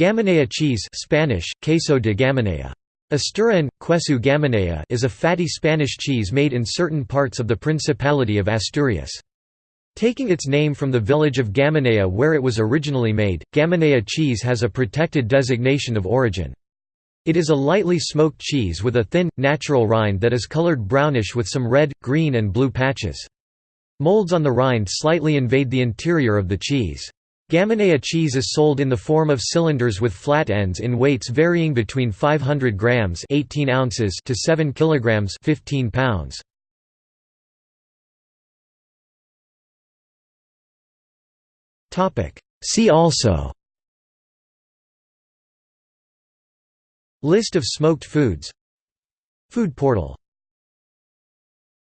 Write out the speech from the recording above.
Gamonéu cheese Spanish, queso de Gamonea. Asturian, queso Gamonéu is a fatty Spanish cheese made in certain parts of the Principality of Asturias. Taking its name from the village of Gamonéu where it was originally made, Gamonéu cheese has a protected designation of origin. It is a lightly smoked cheese with a thin, natural rind that is colored brownish with some red, green and blue patches. Molds on the rind slightly invade the interior of the cheese. Gamonéu cheese is sold in the form of cylinders with flat ends in weights varying between 500 grams 18 ounces to 7 kilograms 15 pounds. Topic. See also. List of smoked foods. Food portal